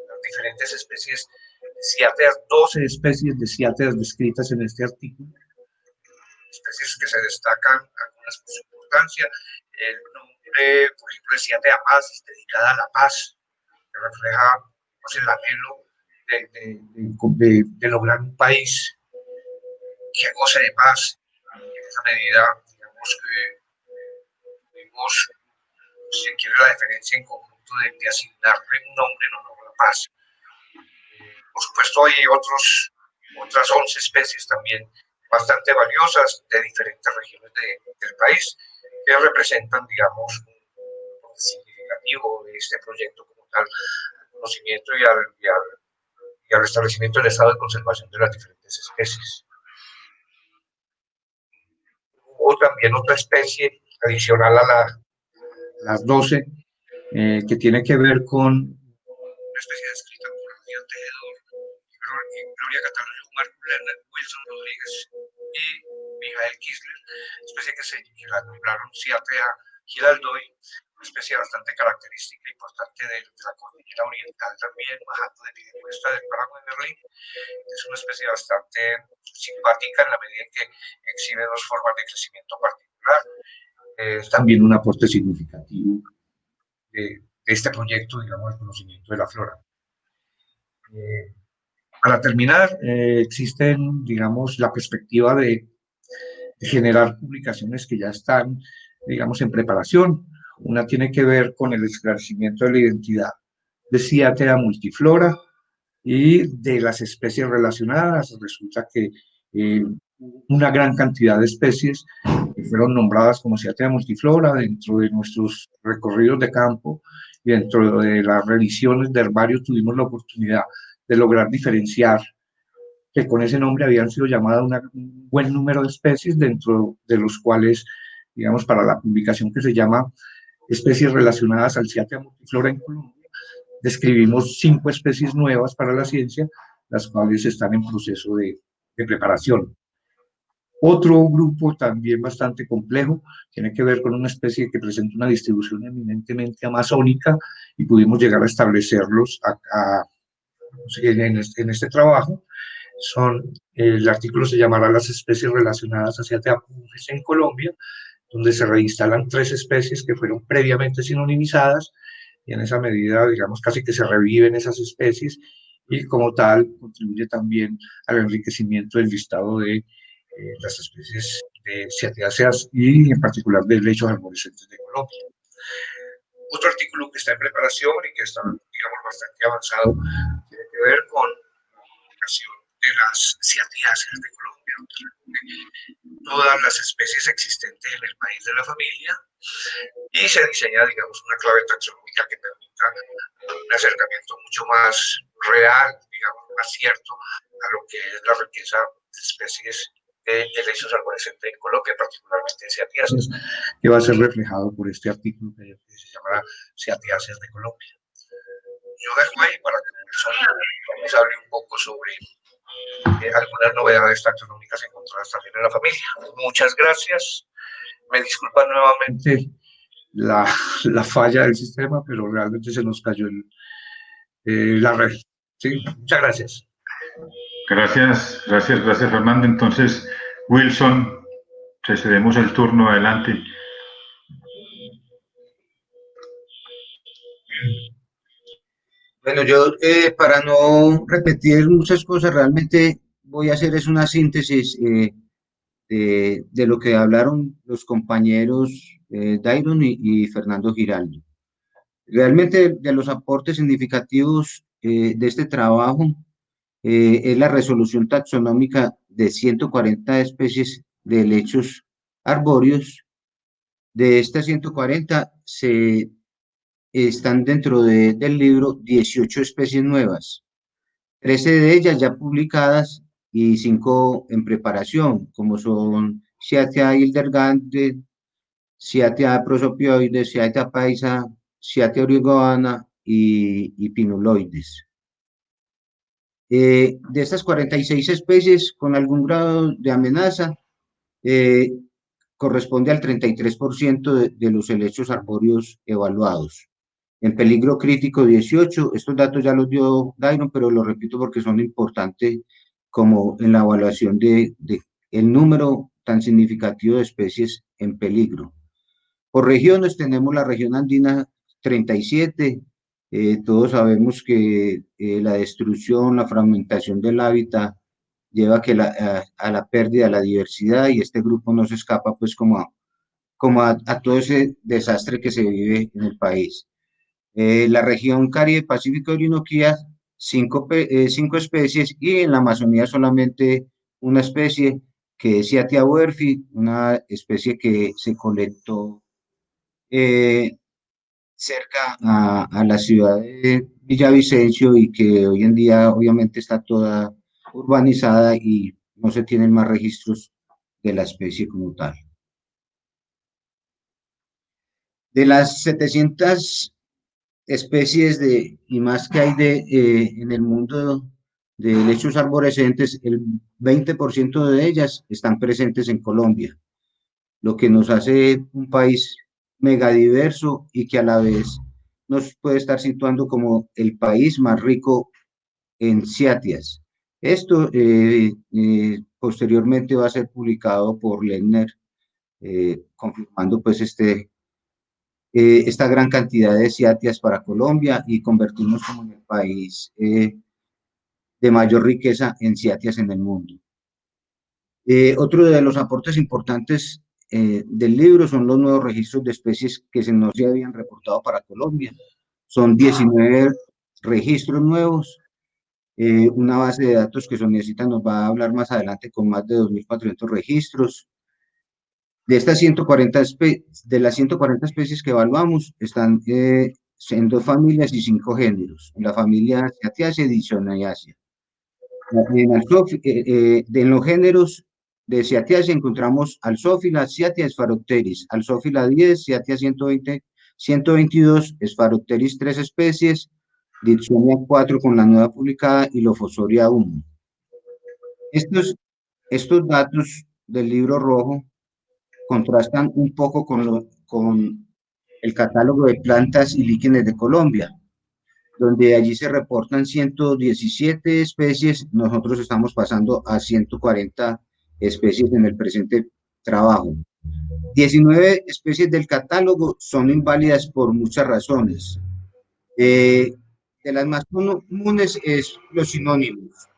las diferentes especies ciáteas, 12 especies de ciáteas descritas en este artículo, especies que se destacan algunas por su importancia, el por ejemplo, decía de Paz, dedicada a la paz, que refleja pues, el anhelo de, de, de, lograr un país que goce de paz. En esa medida, digamos que tuvimos, si se quiere, la diferencia en conjunto de, asignarle un nombre en honor a la paz. Por supuesto, hay otros, otras 11 especies también bastante valiosas de diferentes regiones del país que representan, digamos, un significativo de este proyecto como tal, al conocimiento y al, y al, y al restablecimiento del estado de conservación de las diferentes especies. Hubo también otra especie adicional a la, las 12, eh, que tiene que ver con una especie Tejedor, Gloria Cataluña Wilson Rodríguez y Mijael Kisler, especie que se que la nombraron Ciatea Giraldoy, una especie bastante característica e importante de, de, la cordillera oriental también, bajando de Piedecuesta del Páramo de Berlín. Es una especie bastante simpática en la medida en que exhibe dos formas de crecimiento particular. Es también un aporte significativo de, de este proyecto, digamos, el conocimiento de la flora. Eh, para terminar, eh, existen, digamos, la perspectiva de generar publicaciones que ya están, digamos, en preparación. Una tiene que ver con el esclarecimiento de la identidad de Ciatea multiflora y de las especies relacionadas. Resulta que eh, una gran cantidad de especies fueron nombradas como Ciatea multiflora dentro de nuestros recorridos de campo y dentro de las revisiones de herbario tuvimos la oportunidad de lograr diferenciar que con ese nombre habían sido llamadas un buen número de especies, dentro de los cuales, digamos, para la publicación que se llama Especies relacionadas al Ciatea multiflora en Colombia, describimos cinco especies nuevas para la ciencia, las cuales están en proceso de, de preparación. Otro grupo también bastante complejo tiene que ver con una especie que presenta una distribución eminentemente amazónica y pudimos llegar a establecerlos acá en, este, en este trabajo son, el artículo se llamará las especies relacionadas hacia teapures en Colombia, donde se reinstalan tres especies que fueron previamente sinonimizadas y en esa medida, digamos, casi que se reviven esas especies y como tal contribuye también al enriquecimiento del listado de eh, las especies de ciatáceas y en particular de lechos arborescentes de Colombia. Otro artículo que está en preparación y que está, digamos, bastante avanzado ver con la de las ciatáceas de Colombia, todas las especies existentes en el país de la familia, y se diseña, digamos, una clave taxonómica que permita un acercamiento mucho más real, digamos, más cierto a lo que es la riqueza de especies de helechos arborescentes en Colombia, particularmente en ciatiáceas, que va a ser reflejado por este artículo que se llama Ciatiáceas de Colombia. Yo dejo ahí para que nos hable un poco sobre eh, algunas novedades taxonómicas encontradas también en la familia. Muchas gracias. Me disculpa nuevamente la, la falla del sistema, pero realmente se nos cayó eh, la red. ¿sí? Muchas gracias. Gracias, gracias, gracias Fernando. Entonces, Wilson, te cedemos el turno adelante. Bueno, yo eh, para no repetir muchas cosas, realmente voy a hacer es una síntesis eh, de, de, lo que hablaron los compañeros eh, Dairon y, Fernando Giraldo. Realmente de los aportes significativos eh, de este trabajo eh, es la resolución taxonómica de 140 especies de helechos arbóreos. De estas 140 se están dentro de, del libro 18 especies nuevas, 13 de ellas ya publicadas y 5 en preparación, como son Ciatia hildergante, Ciatia prosopioides, Ciatia paisa, Ciatia origoana y, y pinuloides. Eh, de estas 46 especies con algún grado de amenaza, eh, corresponde al 33% de, de, los helechos arbóreos evaluados. En peligro crítico 18, estos datos ya los dio Dairon, pero lo repito porque son importantes como en la evaluación de, de el número tan significativo de especies en peligro. Por regiones tenemos la región andina 37, eh, todos sabemos que eh, la destrucción, la fragmentación del hábitat lleva que la, a, a, la pérdida de la diversidad y este grupo no se escapa pues como a, como a, a todo ese desastre que se vive en el país. Eh, la región Caribe Pacífico Orinoquía, cinco, eh, cinco especies y en la Amazonía solamente una especie que es Ciatia huerfi, una especie que se colectó eh, cerca a, a, la ciudad de Villavicencio y que hoy en día obviamente está toda urbanizada y no se tienen más registros de la especie como tal. De las 700 especies de, y más que hay de, eh, en el mundo de lechos arborescentes, el 20% de ellas están presentes en Colombia, lo que nos hace un país megadiverso y que a la vez nos puede estar situando como el país más rico en ciatias. Esto eh, eh, posteriormente va a ser publicado por Lehner, eh, confirmando pues este, eh, esta gran cantidad de ciatias para Colombia y convertirnos como en el país de mayor riqueza en ciatias en el mundo. otro de los aportes importantes eh, del libro son los nuevos registros de especies que se nos habían reportado para Colombia. Son 19 registros nuevos, eh, una base de datos que Sonecita nos va a hablar más adelante con más de 2.400 registros. De estas 140 de las 140 especies que evaluamos, están eh, en dos familias y cinco géneros. En la familia Ciatiaceae y Diccionaceae. En, eh, en los géneros de Ciatia encontramos Alzófila, Ciatia Spharopteris, Alzófila 10, Ciatia 120, 122, Spharopteris 3 especies, Dipsonia 4 con la nueva publicada y Lofosoria 1. Estos, estos datos del libro rojo contrastan un poco con, el catálogo de plantas y líquenes de Colombia, donde allí se reportan 117 especies, nosotros estamos pasando a 140 especies en el presente trabajo. 19 especies del catálogo son inválidas por muchas razones. Eh, de las más comunes es los sinónimos.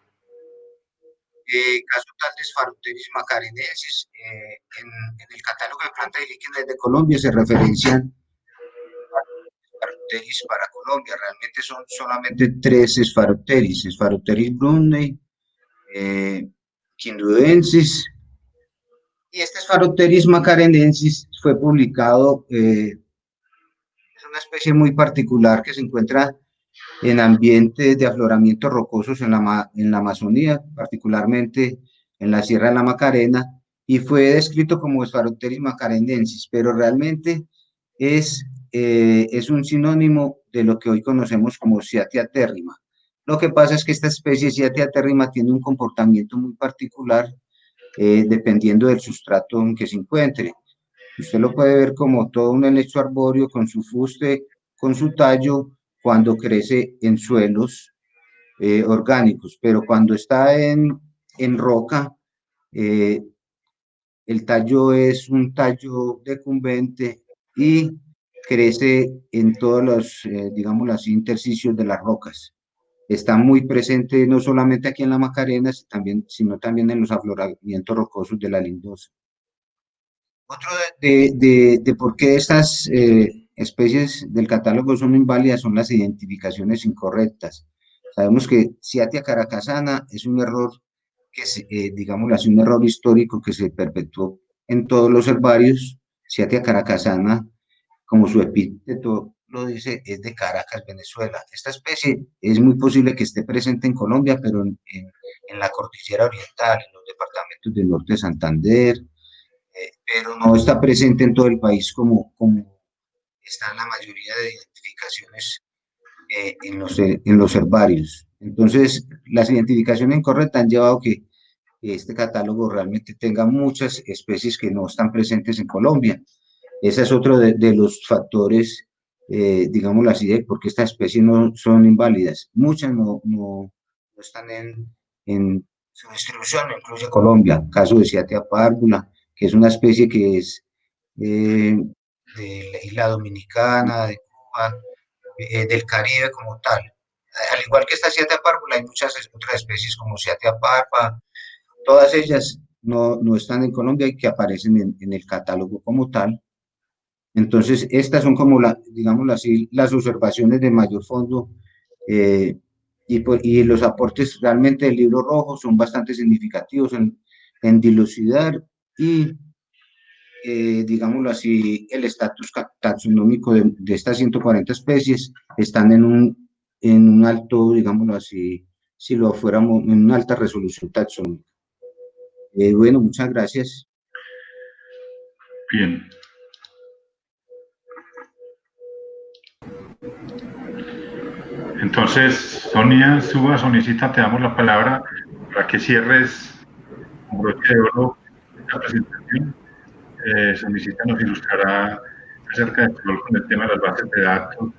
Eh, caso tal de Spharoteris macarenensis, eh, en, el catálogo de plantas y líquenes de Colombia se referencian para Colombia. Realmente son solamente tres Spharoteris, Spharoteris brunei, eh, quindudensis, y este Spharoteris macarenensis fue publicado, eh, es una especie muy particular que se encuentra en ambientes de afloramientos rocosos en la, en la Amazonía, particularmente en la Sierra de la Macarena, y fue descrito como Spharoteris macarenensis, pero realmente es, eh, es un sinónimo de lo que hoy conocemos como Ciatia. Lo que pasa es que esta especie Ciatia terrima tiene un comportamiento muy particular eh, dependiendo del sustrato en que se encuentre. Usted lo puede ver como todo un helecho arbóreo con su fuste, con su tallo, cuando crece en suelos eh, orgánicos, pero cuando está en, en roca, eh, el tallo es un tallo decumbente y crece en todos los, eh, digamos, los intersticios de las rocas. Está muy presente no solamente aquí en la Macarena, también, sino también en los afloramientos rocosos de la Lindosa. Otro de, de, de por qué estas especies del catálogo son inválidas son las identificaciones incorrectas. Sabemos que Ciatia caracasana es un error que, se, eh, digamos así, un error histórico que se perpetuó en todos los herbarios. Ciatia caracasana, como su epíteto lo dice, es de Caracas, Venezuela. Esta especie es muy posible que esté presente en Colombia, pero en, en, la cordillera oriental, en los departamentos del norte de Santander, eh, pero no está presente en todo el país como están la mayoría de identificaciones eh, en, los, eh, en los herbarios. Entonces, las identificaciones incorrectas han llevado a que este catálogo realmente tenga muchas especies que no están presentes en Colombia. Ese es otro de, los factores, eh, digámoslo así, de porque estas especies no son inválidas. Muchas no, no, están en, en, su distribución, incluye Colombia, caso de Ciatea párvula, que es una especie que es eh, de la isla dominicana, de Cuba, eh, del Caribe como tal. Al igual que esta Ciatea párvula, hay muchas otras especies como Ciatea parpa, todas ellas no, no, están en Colombia y que aparecen en, en, el catálogo como tal. Entonces, estas son como, la, digamos así, las observaciones de mayor fondo eh, y, pues, y, los aportes realmente del libro rojo son bastante significativos en, en dilucidar y eh, digámoslo así, el estatus taxonómico de, estas 140 especies están en un, en un alto, digámoslo así, si lo fuéramos, en una alta resolución taxonómica. Eh, bueno, muchas gracias. Bien. Entonces, Sonia, Suba, Sonicita, te damos la palabra para que cierres un broche de oro eh, visita nos ilustrará acerca de con el tema de las bases de datos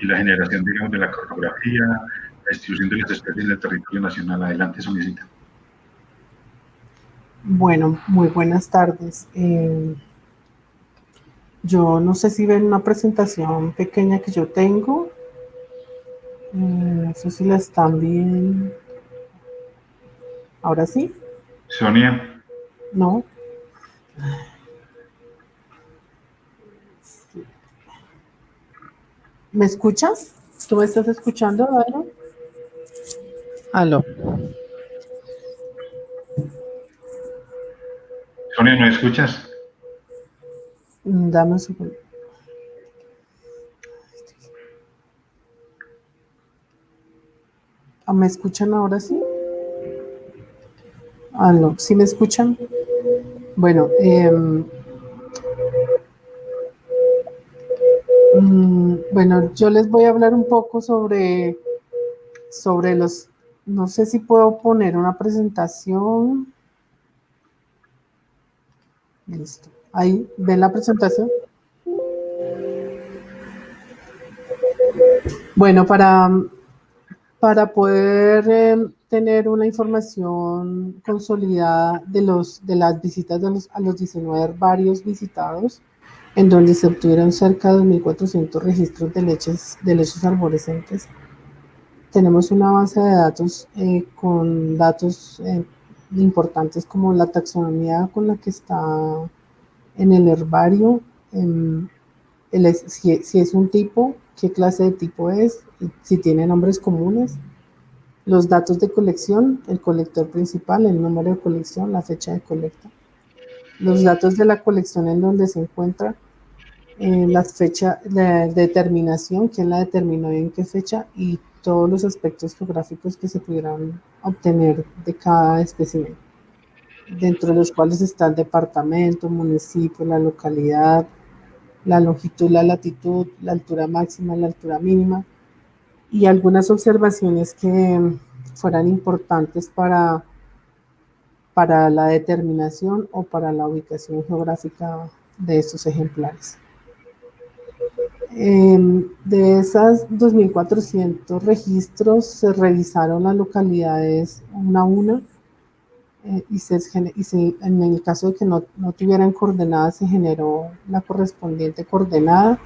y la generación, digamos, de la cartografía, la distribución de las especies en el territorio nacional. Adelante, visita. Bueno, muy buenas tardes. Eh, yo no sé si ven una presentación pequeña que yo tengo. Eh, no sé si la están viendo. ¿Ahora sí? Sonia. No. ¿Me escuchas? ¿Tú me estás escuchando, Dairo? Aló. Sonia, ¿me escuchas? Mm, dame un segundo. Ah, ¿Me escuchan ahora sí? Aló, ¿sí me escuchan? Bueno, eh, bueno, yo les voy a hablar un poco sobre, sobre los, no sé si puedo poner una presentación. Listo. Ahí, ¿ven la presentación? Bueno, para, para poder em, tener una información consolidada de, los, de las visitas de los, a los 19 varios visitados, en donde se obtuvieron cerca de 2.400 registros de leches, de leches arborescentes. Tenemos una base de datos eh, con datos eh, importantes como la taxonomía con la que está en el herbario, em, si, si, es un tipo, qué clase de tipo es, si tiene nombres comunes, los datos de colección, el colector principal, el número de colección, la fecha de colecta, los datos de la colección en donde se encuentra, eh, la fecha de determinación, quién la determinó y en qué fecha, y todos los aspectos geográficos que se pudieran obtener de cada espécimen, dentro de los cuales está el departamento, municipio, la localidad, la longitud, la latitud, la altura máxima, la altura mínima, y algunas observaciones que fueran importantes para, para la determinación o para la ubicación geográfica de estos ejemplares. Em, de esas 2.400 registros se revisaron las localidades una a una eh, y, se, y en el caso de que no, no, tuvieran coordenadas se generó la correspondiente coordenada.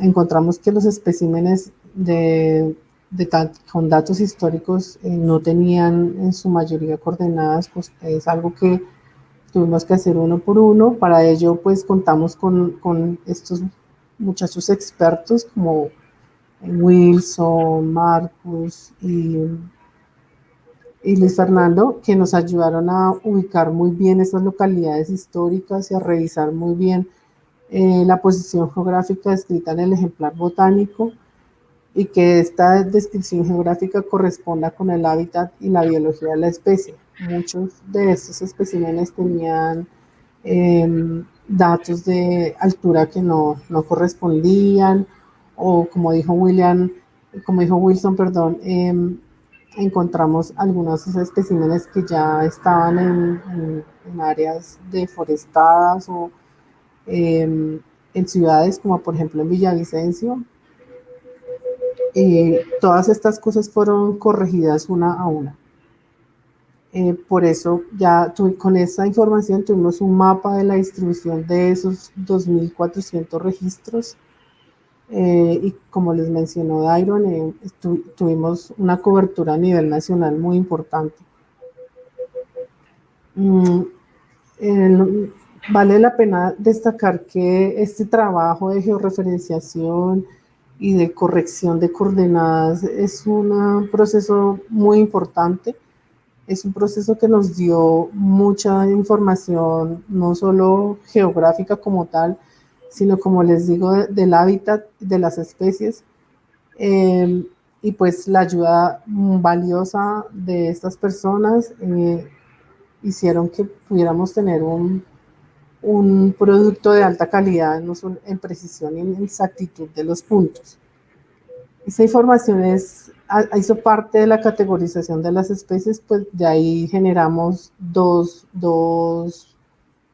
encontramos que los especímenes de, de con datos históricos eh, no tenían en su mayoría coordenadas, pues es algo que tuvimos que hacer uno por uno. Para ello, pues contamos con, con estos muchachos expertos como Wilson, Marcus y, y, Luis Fernando, que nos ayudaron a ubicar muy bien esas localidades históricas y a revisar muy bien eh, la posición geográfica escrita en el ejemplar botánico y que esta descripción geográfica corresponda con el hábitat y la biología de la especie. Muchos de estos especímenes tenían em, datos de altura que no, no, correspondían o como dijo William, como dijo Wilson, perdón, em, encontramos algunos especímenes que ya estaban en, en, áreas deforestadas o em, en ciudades como por ejemplo en Villavicencio. Eh, todas estas cosas fueron corregidas una a una. Eh, por eso ya con esa información tuvimos un mapa de la distribución de esos 2.400 registros eh, y como les mencionó Dairon, eh, tuvimos una cobertura a nivel nacional muy importante. Mm, vale la pena destacar que este trabajo de georreferenciación y de corrección de coordenadas es un proceso muy importante es un proceso que nos dio mucha información, no solo geográfica como tal, sino como les digo, del hábitat de las especies. Em, y pues la ayuda valiosa de estas personas eh, hicieron que pudiéramos tener un, un producto de alta calidad, solo en precisión y en exactitud de los puntos. Esa información es hizo parte de la categorización de las especies, pues de ahí generamos dos, dos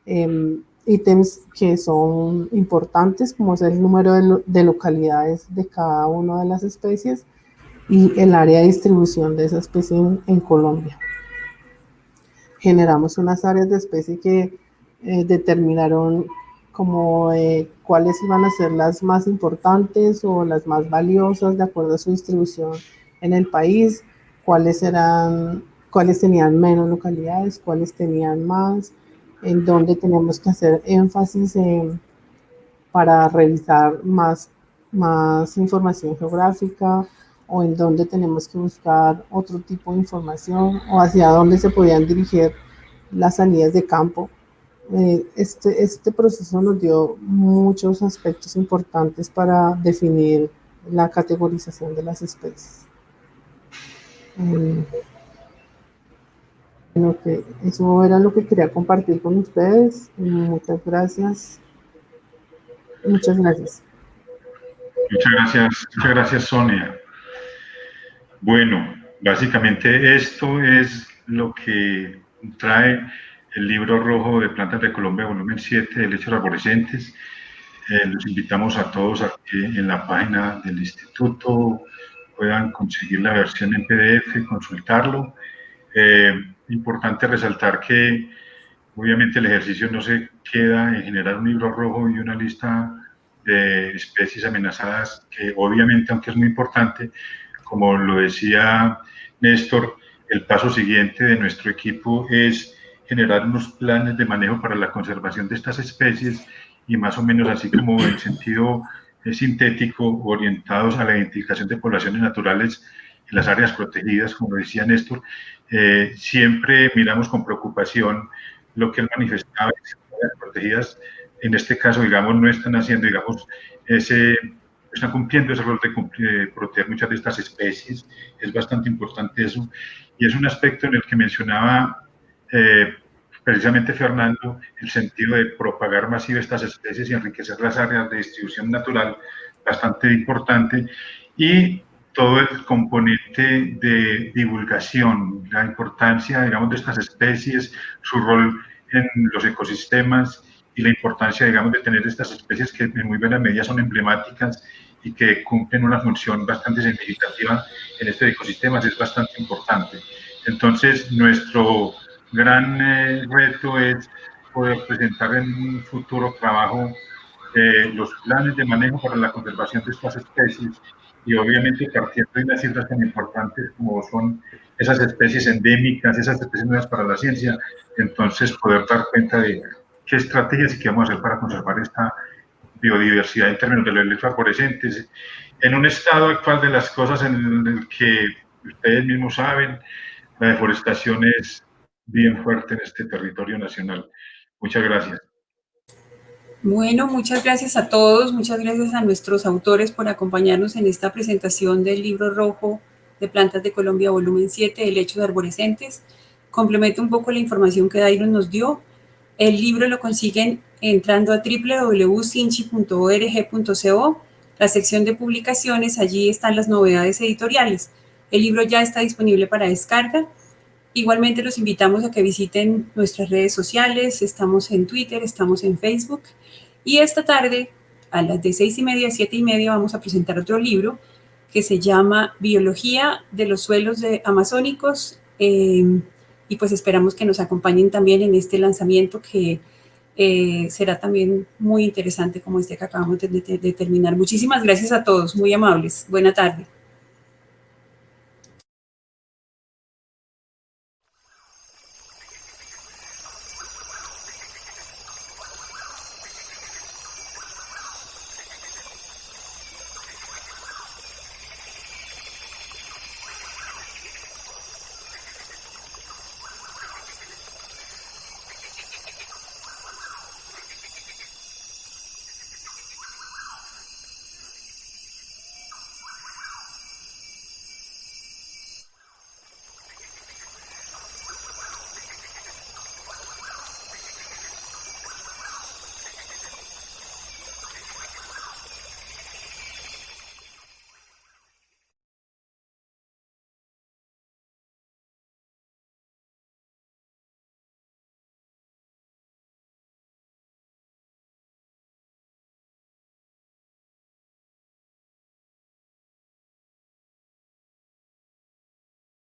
em, ítems que son importantes, como es el número de, de, localidades de cada una de las especies y el área de distribución de esa especie en, en Colombia. Generamos unas áreas de especie que eh, determinaron como eh, cuáles iban a ser las más importantes o las más valiosas de acuerdo a su distribución en el país, cuáles eran, cuáles tenían menos localidades, cuáles tenían más, en dónde tenemos que hacer énfasis para revisar más, más información geográfica o en dónde tenemos que buscar otro tipo de información o hacia dónde se podían dirigir las salidas de campo. Eh, este, este proceso nos dio muchos aspectos importantes para definir la categorización de las especies. Bueno, que eso era lo que quería compartir con ustedes. Muchas gracias. Muchas gracias. Muchas gracias, muchas gracias Sonia. Bueno, básicamente esto es lo que trae el libro rojo de Plantas de Colombia, volumen 7 de lechos arborescentes. Eh, los invitamos a todos aquí en la página del instituto puedan conseguir la versión en PDF, consultarlo. Eh, importante resaltar que obviamente el ejercicio no se queda en generar un libro rojo y una lista de especies amenazadas, que obviamente, aunque es muy importante, como lo decía Néstor, el paso siguiente de nuestro equipo es generar unos planes de manejo para la conservación de estas especies y más o menos así como en sentido eh, sintético orientados a la identificación de poblaciones naturales en las áreas protegidas, como decía Néstor, eh, siempre miramos con preocupación lo que él manifestaba, áreas protegidas, en este caso, digamos, no están haciendo, digamos, ese, están cumpliendo ese rol de, proteger muchas de estas especies, es bastante importante eso, y es un aspecto en el que mencionaba eh, precisamente Fernando, el sentido de propagar masivo estas especies y enriquecer las áreas de distribución natural, bastante importante, y todo el componente de divulgación, la importancia, digamos, de estas especies, su rol en los ecosistemas y la importancia, digamos, de tener estas especies que en muy buena medida son emblemáticas y que cumplen una función bastante significativa en este ecosistema, es bastante importante. Entonces, nuestro gran eh, reto es poder presentar en un futuro trabajo eh, los planes de manejo para la conservación de estas especies y obviamente partiendo de unas cifras tan importantes como son esas especies endémicas, esas especies nuevas para la ciencia, entonces poder dar cuenta de qué estrategias y qué vamos a hacer para conservar esta biodiversidad en términos de los electroarborescentes, en un estado actual de las cosas en el que ustedes mismos saben, la deforestación es bien fuerte en este territorio nacional. Muchas gracias. Bueno, muchas gracias a todos, muchas gracias a nuestros autores por acompañarnos en esta presentación del libro rojo de Plantas de Colombia, volumen 7, Helechos Arborescentes. Complemento un poco la información que Dairon nos dio. El libro lo consiguen entrando a www.sinchi.org.co, la sección de publicaciones, allí están las novedades editoriales. El libro ya está disponible para descarga. Igualmente los invitamos a que visiten nuestras redes sociales, estamos en Twitter, estamos en Facebook y esta tarde, a las de seis y media siete y media, vamos a presentar otro libro que se llama Biología de los suelos de amazónicos. Eh, y pues esperamos que nos acompañen también en este lanzamiento que eh, será también muy interesante como este que acabamos de, de terminar. Muchísimas gracias a todos, muy amables. Buena tarde.